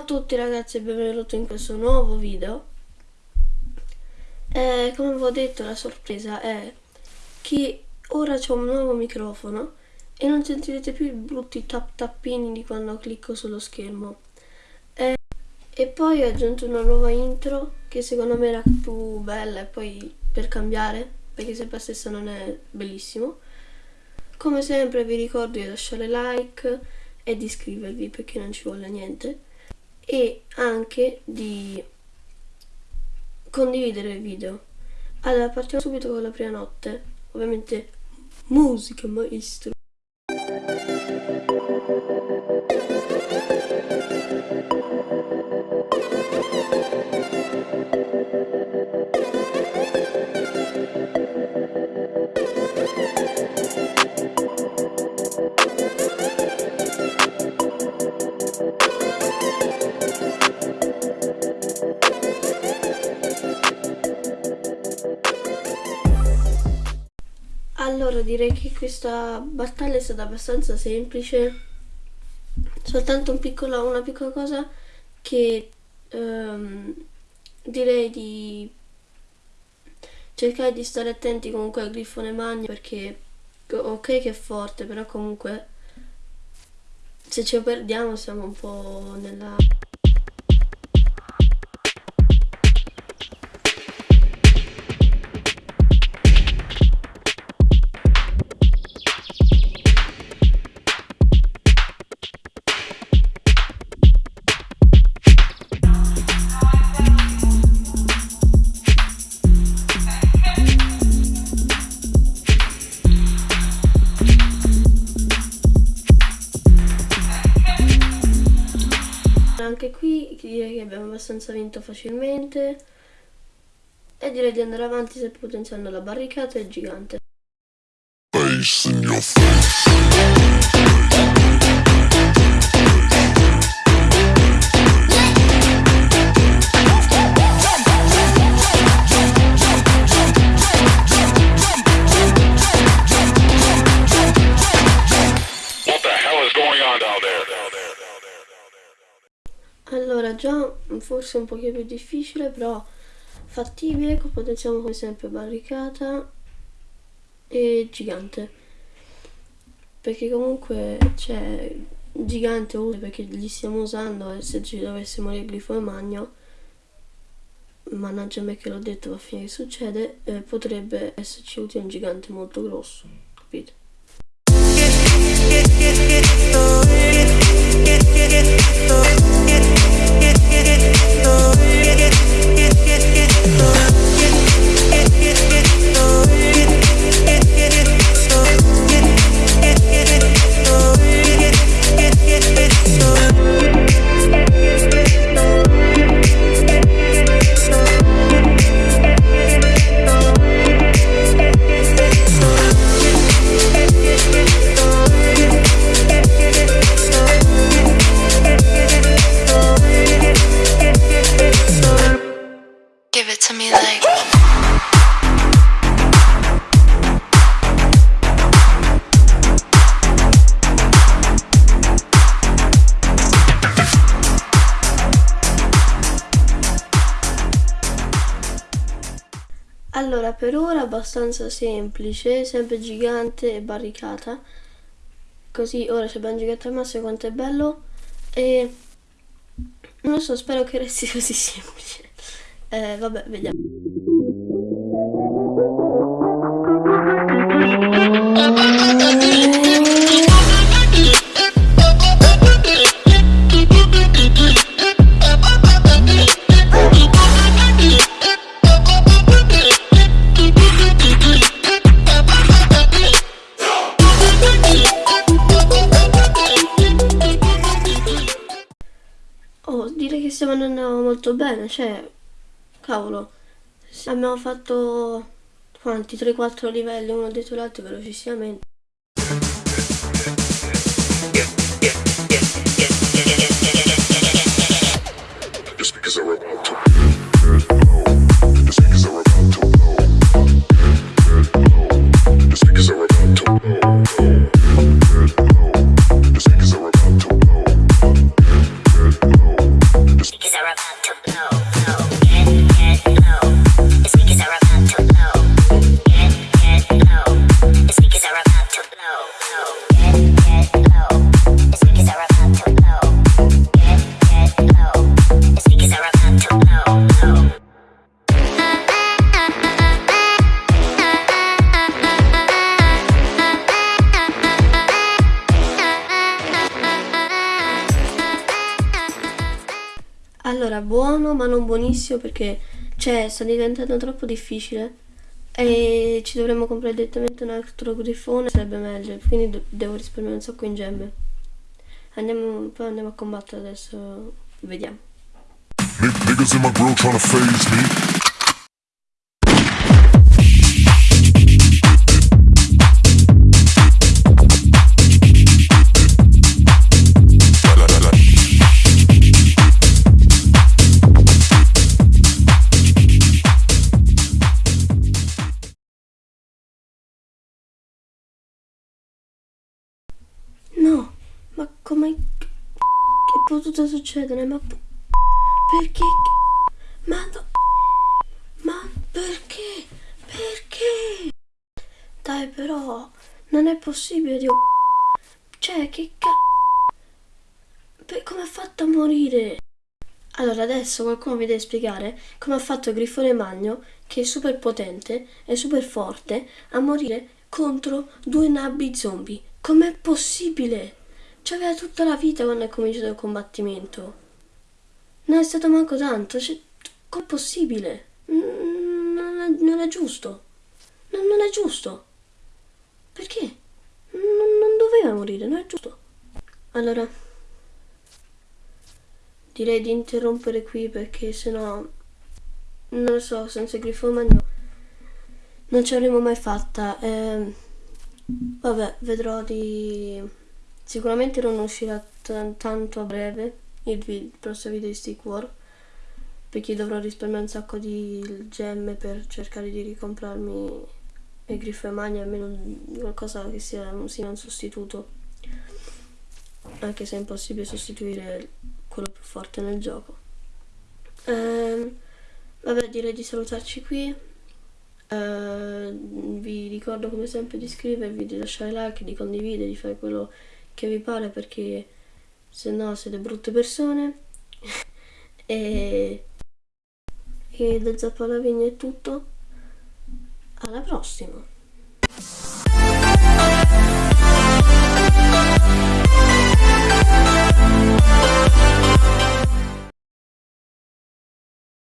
a tutti ragazzi e benvenuti in questo nuovo video. Eh, Come avevo detto la sorpresa è che ora c'è un nuovo microfono e non sentirete più i brutti tap tappini di quando clicco sullo schermo. Eh, E poi ho aggiunto una nuova intro che secondo me era più bella e poi per cambiare perché sempre la stessa non è bellissimo. Come sempre vi ricordo di lasciare like e di iscrivervi perché non ci vuole niente e anche di condividere il video. Allora, partiamo subito con la prima notte. Ovviamente musica maestro. Allora direi che questa battaglia è stata abbastanza semplice, soltanto un piccolo, una piccola cosa che um, direi di cercare di stare attenti comunque al grifone magno perché ok che è forte però comunque se lo perdiamo siamo un po' nella... Anche qui direi che abbiamo abbastanza vinto facilmente e direi di andare avanti se potenziando la barricata e il gigante. Allora, già forse un pochino più difficile, però fattibile, potenziamo come sempre barricata e gigante. Perché comunque c'è gigante utile perché li stiamo usando e se ci dovesse morire glifo e magno, mannaggia me che l'ho detto, va a fine che succede, eh, potrebbe esserci utile un gigante molto grosso, capite? Allora, per ora abbastanza semplice, sempre gigante e barricata. Così ora c'è ben gigante al massimo quanto è bello. E non lo so, spero che resti così semplice. Eh, vabbè, vediamo. Stiamo andando molto bene, cioè, cavolo, abbiamo fatto quanti? 3-4 livelli uno dietro l'altro velocissimamente. Allora, buono ma non buonissimo perché cioè, sta diventando troppo difficile e ci dovremmo comprare direttamente un altro grifone, sarebbe meglio, quindi devo risparmiare un sacco in gemme. Andiamo, poi andiamo a combattere adesso, vediamo. Niggas in my grill tryna phase me. Potuto succedere? Ma... Perché? Ma no... Ma perché? Perché? Dai però, non è possibile, Dio... Cioè, che ca... Per- come ha fatto a morire? Allora, adesso qualcuno mi deve spiegare come ha fatto Grifone Magno, che è super potente e super forte, a morire contro due nabbi zombie. Com'è possibile? C'aveva tutta la vita quando è cominciato il combattimento. Non è stato manco tanto. Cioè, com'è possibile? Non è, non è giusto. Non, non è giusto. Perché? Non, non doveva morire, non è giusto. Allora, direi di interrompere qui perché sennò non lo so, senza grifo magno non ci avremmo mai fatta. Ehm, vabbè, vedrò di sicuramente non uscirà tanto a breve il, il prossimo video di Stick War perché dovrò risparmiare un sacco di gemme per cercare di ricomprarmi il grifo e magno almeno qualcosa che sia, sia un sostituto anche se è impossibile sostituire quello più forte nel gioco. Ehm, vabbè, direi di salutarci qui. Eh, vi ricordo come sempre di iscrivervi, di lasciare like, di condividere, di fare quello che vi pare perché se no siete brutte persone e, e da Zappa alla è tutto alla prossima